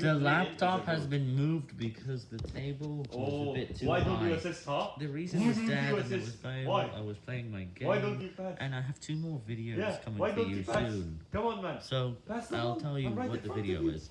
The laptop has been moved because the table was Oh, a bit too high. why don't you assist, huh? The reason is dad and it was playing, I was playing my game. Why don't you pass? And I have two more videos Yeah, coming for you you soon. Come on, man. So, I'll tell you what the video is.